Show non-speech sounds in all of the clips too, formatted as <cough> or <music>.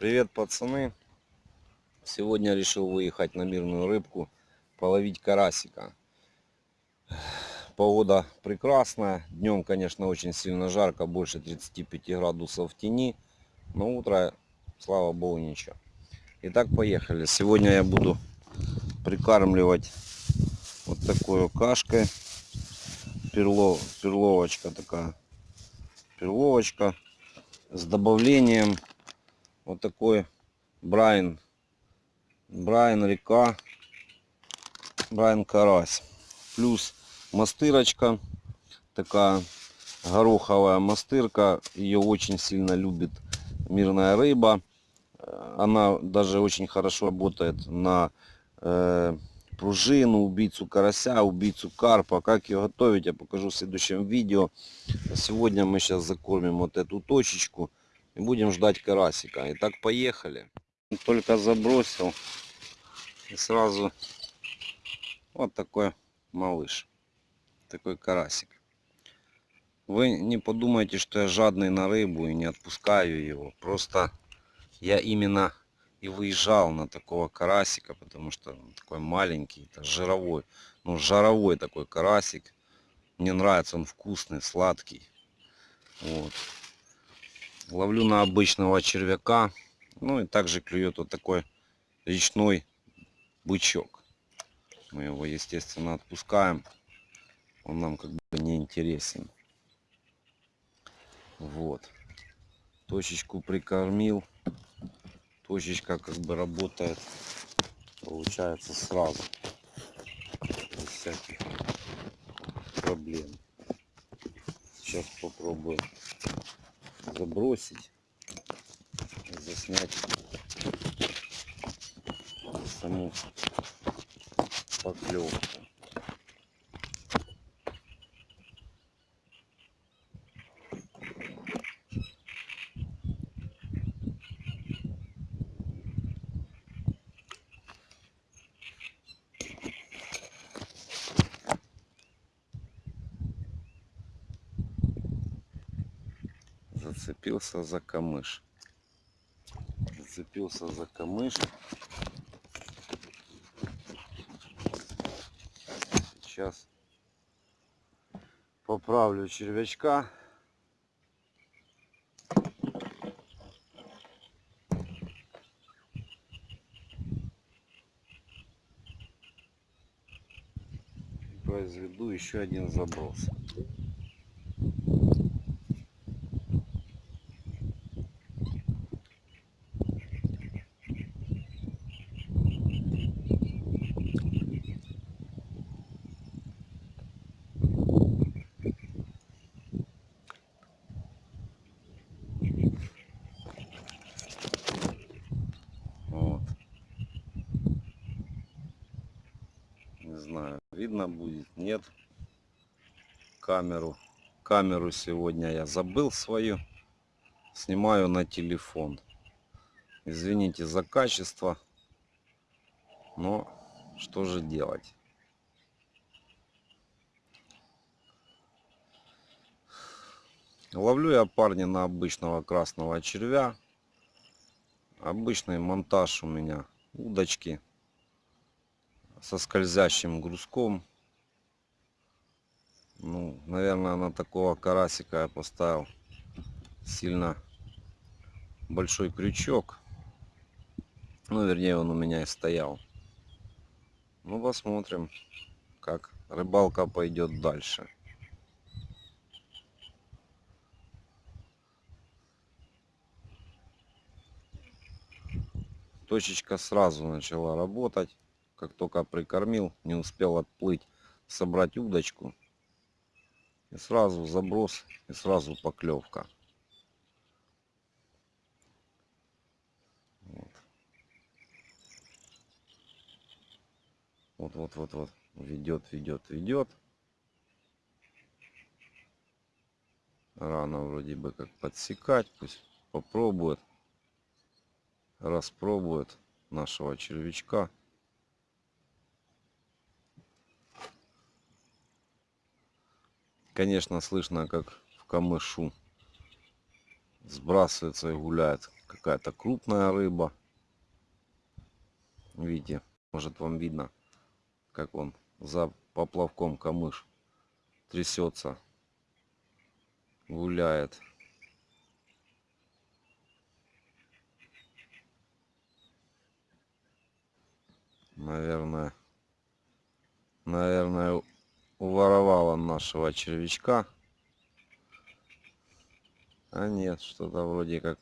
Привет, пацаны! Сегодня решил выехать на мирную рыбку, половить карасика. Погода прекрасная. Днем, конечно, очень сильно жарко, больше 35 градусов в тени. Но утро, слава богу, ничего. Итак, поехали. Сегодня я буду прикармливать вот такой кашкой. Перло, перловочка такая. Перловочка с добавлением вот такой Брайан. Брайан река. Брайан карась. Плюс мастырочка. Такая гороховая мастырка. Ее очень сильно любит мирная рыба. Она даже очень хорошо работает на э, пружину, убийцу карася, убийцу карпа. Как ее готовить, я покажу в следующем видео. Сегодня мы сейчас закормим вот эту точечку и будем ждать карасика. Итак, поехали. Только забросил и сразу вот такой малыш, такой карасик. Вы не подумайте, что я жадный на рыбу и не отпускаю его. Просто я именно и выезжал на такого карасика, потому что он такой маленький, это жировой, ну жаровой такой карасик. Мне нравится, он вкусный, сладкий. Вот. Ловлю на обычного червяка. Ну и также клюет вот такой речной бычок. Мы его, естественно, отпускаем. Он нам как бы не интересен. Вот. Точечку прикормил. Точечка как бы работает. Получается сразу. Без всяких проблем. Сейчас попробую забросить, заснять саму поклевку. Зацепился за камыш. Зацепился за камыш. Сейчас поправлю червячка. произведу еще один заброс. Знаю, видно будет, нет. Камеру, камеру сегодня я забыл свою. Снимаю на телефон. Извините за качество. Но что же делать? Ловлю я парня на обычного красного червя. Обычный монтаж у меня удочки со скользящим грузком. Ну, наверное, на такого карасика я поставил сильно большой крючок. Ну, вернее, он у меня и стоял. Ну, посмотрим, как рыбалка пойдет дальше. Точечка сразу начала работать как только прикормил, не успел отплыть, собрать удочку. И сразу заброс, и сразу поклевка. Вот. Вот, вот, вот. Ведет, ведет, ведет. Рано вроде бы как подсекать. Пусть попробует. Распробует нашего червячка. Конечно, слышно, как в камышу сбрасывается и гуляет, как какая-то крупная рыба. Видите, может вам видно, как он за поплавком камыш трясется, гуляет. Наверное, наверное, уворовала нашего червячка. А нет, что-то вроде как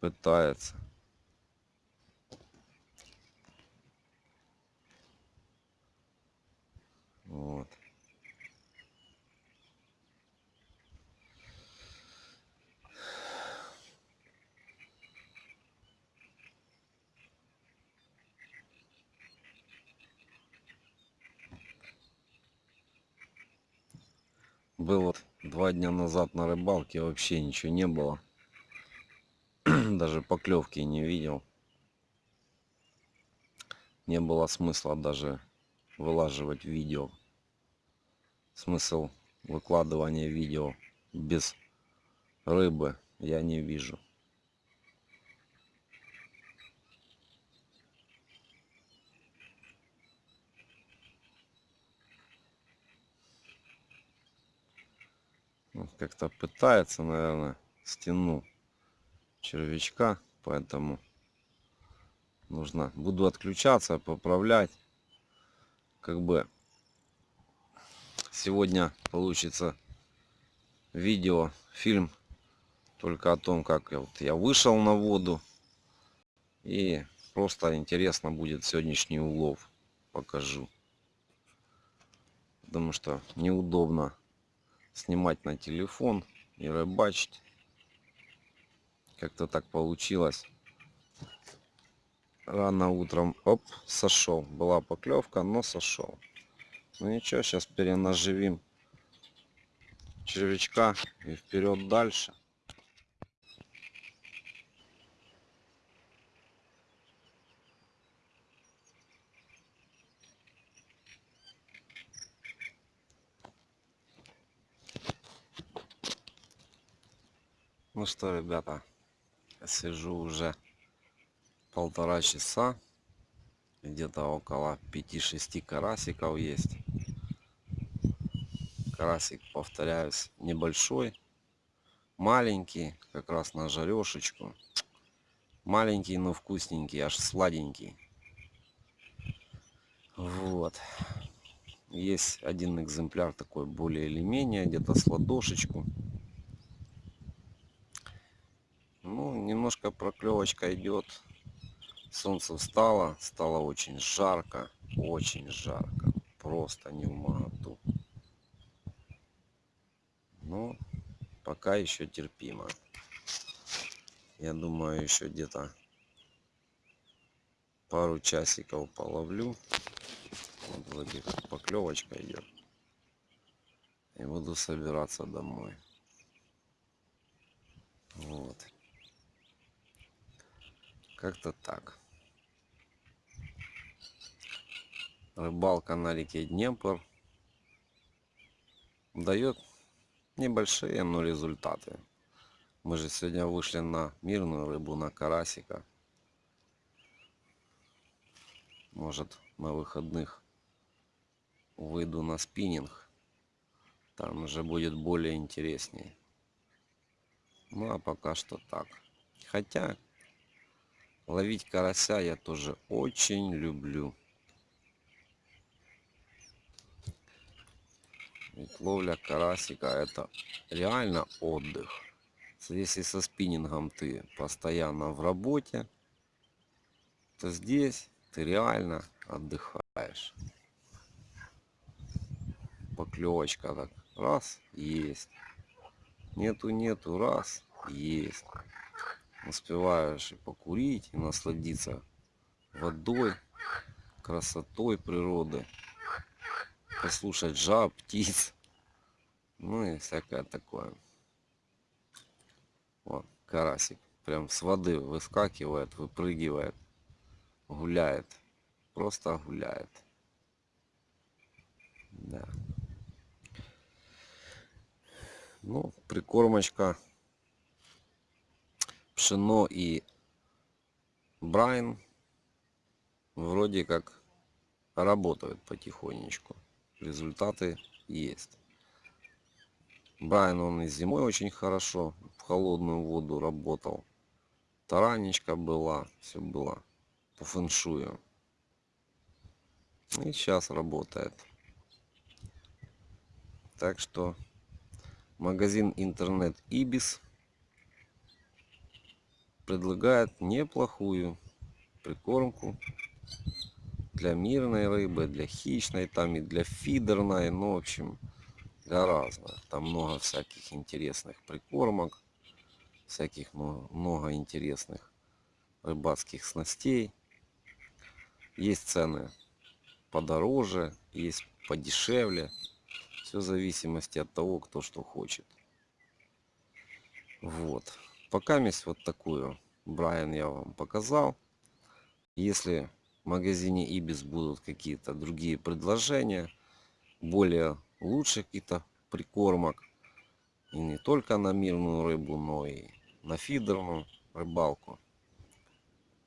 пытается. Вот. Был вот два дня назад на рыбалке, вообще ничего не было. <clears throat> даже поклевки не видел. Не было смысла даже вылаживать видео. Смысл выкладывания видео без рыбы я не вижу. Как-то пытается, наверное, стену червячка, поэтому нужно, буду отключаться, поправлять, как бы сегодня получится видео, фильм только о том, как вот я вышел на воду и просто интересно будет сегодняшний улов покажу. Потому что неудобно снимать на телефон и рыбачить. Как-то так получилось. Рано утром, оп, сошел. Была поклевка, но сошел. Ну ничего, сейчас перенаживим червячка и вперед дальше. Ну что, ребята, сижу уже полтора часа. Где-то около 5-6 карасиков есть. Карасик, повторяюсь, небольшой. Маленький, как раз на жарешечку. Маленький, но вкусненький, аж сладенький. Вот. Есть один экземпляр такой более или менее, где-то с ладошечку. Ну, немножко проклевочка идет. Солнце встало, стало очень жарко, очень жарко. Просто не в моготу. Но пока еще терпимо. Я думаю, еще где-то пару часиков половлю. Вот вроде поклевочка идет. И буду собираться домой. Вот. Как-то так. Рыбалка на реке Днепр дает небольшие, но результаты. Мы же сегодня вышли на мирную рыбу, на карасика. Может на выходных выйду на спиннинг. Там уже будет более интереснее. Ну а пока что так. Хотя Ловить карася я тоже очень люблю. Ведь ловля карасика это реально отдых. Если со спиннингом ты постоянно в работе, то здесь ты реально отдыхаешь. Поклевочка так раз есть. Нету нету раз есть успеваешь и покурить, и насладиться водой, красотой природы, послушать жаб, птиц, ну и всякое такое. Вот, карасик прям с воды выскакивает, выпрыгивает, гуляет, просто гуляет. Да. Ну, прикормочка Пшено и Брайн вроде как работают потихонечку. Результаты есть. Брайан он и зимой очень хорошо в холодную воду работал. Таранечка была, все было по фэншую. И сейчас работает. Так что магазин интернет Ибис предлагает неплохую прикормку для мирной рыбы, для хищной, там и для фидерной, ну, в общем, для разных. Там много всяких интересных прикормок, всяких много, интересных рыбацких снастей. Есть цены подороже, есть подешевле. Все в зависимости от того, кто что хочет. Вот. Пока месть вот такую Брайан я вам показал. Если в магазине Ибис будут какие-то другие предложения, более лучше каких-то прикормок, и не только на мирную рыбу, но и на фидерную рыбалку,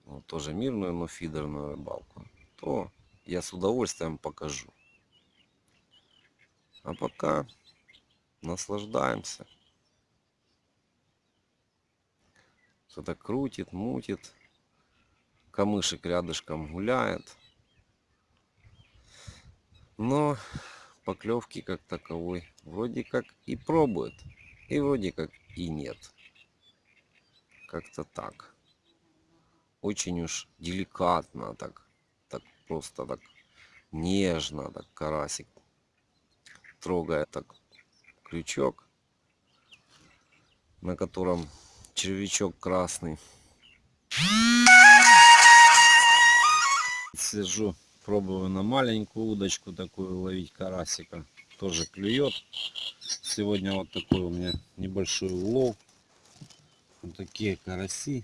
ну, тоже мирную, но фидерную рыбалку, то я с удовольствием покажу. А пока наслаждаемся. Что-то крутит, мутит. Камышек рядышком гуляет. Но поклевки как таковой вроде как и пробует. И вроде как и нет. Как-то так. Очень уж деликатно так так просто так нежно так карасик трогает так крючок на котором червячок красный. Сижу пробую на маленькую удочку такую ловить карасика. Тоже клюет. Сегодня вот такой у меня небольшой улов. Вот такие караси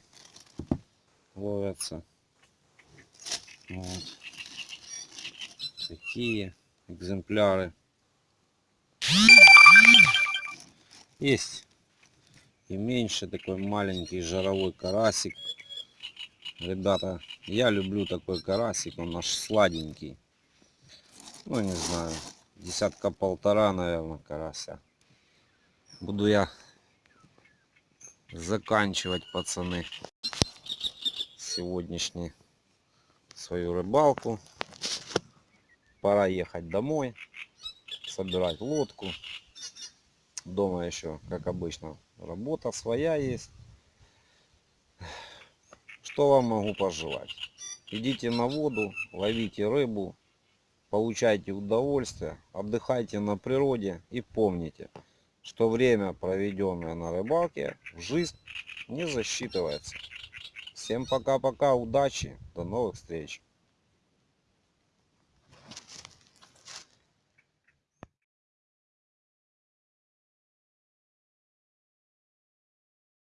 ловятся. Вот. Такие экземпляры. Есть и меньше такой маленький жаровой карасик. Ребята, я люблю такой карасик, он наш сладенький. Ну, не знаю, десятка полтора, наверное, карася. Буду я заканчивать, пацаны, сегодняшний свою рыбалку. Пора ехать домой, собирать лодку. Дома еще, как обычно, работа своя есть. Что вам могу пожелать? Идите на воду, ловите рыбу, получайте удовольствие, отдыхайте на природе и помните, что время, проведенное на рыбалке, в жизнь не засчитывается. Всем пока-пока, удачи, до новых встреч.